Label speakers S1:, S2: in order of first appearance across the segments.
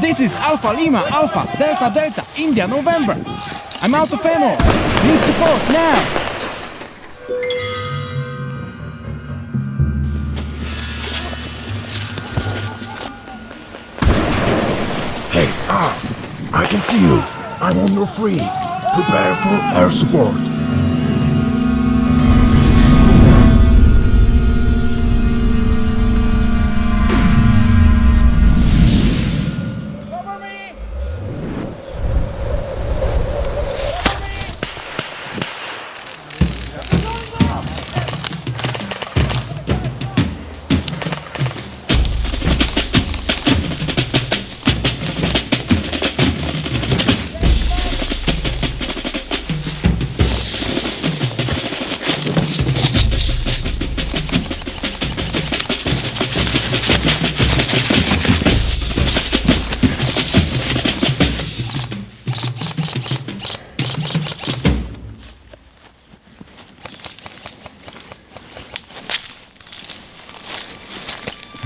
S1: This is Alpha Lima, Alpha, Delta, Delta, India, November. I'm out of ammo. Need support now.
S2: Hey, ah, I can see you. I'm on your free. Prepare for air support.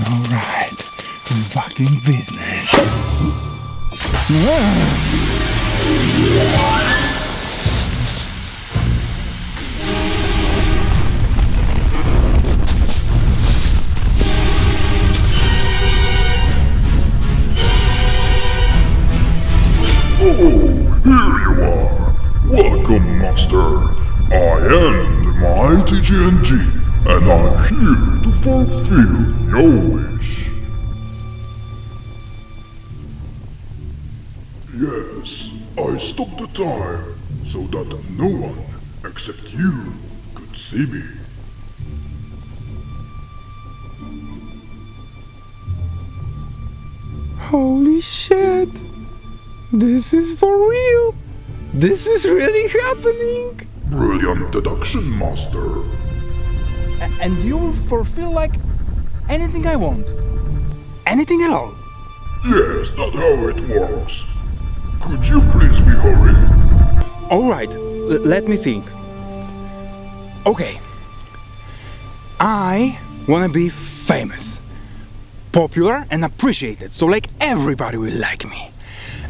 S1: All right, I'm back in business.
S3: Oh, here you are. Welcome, Master. I am the mighty genie, and I'm here to fulfill your wish. Yes, I stopped the time so that no one except you could see me.
S1: Holy shit! This is for real! This is really happening!
S3: Brilliant deduction, Master.
S1: And you'll fulfill like anything I want. Anything at all.
S3: Yes, that's how it works. Could you please be hurry?
S1: Alright, let me think. Okay. I wanna be famous, popular, and appreciated, so like everybody will like me.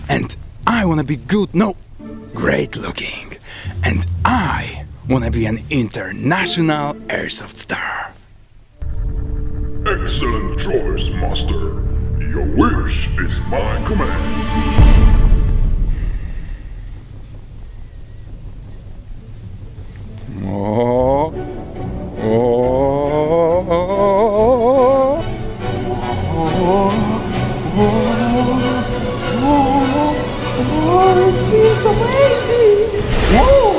S1: And I wanna be good, no, great looking. And I wanna be an international airsoft star.
S3: Excellent choice, Master. Your wish is my command.
S1: Oh, oh,
S4: Oh.
S3: Oh. Oh.
S1: Oh. it feels amazing! Whoa!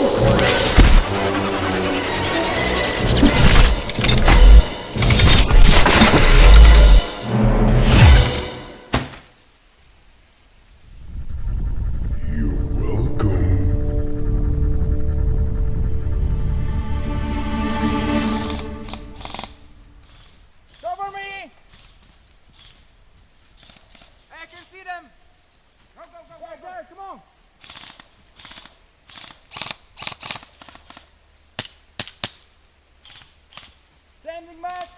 S1: Them! Go, go, go, right there, come on! Standing back!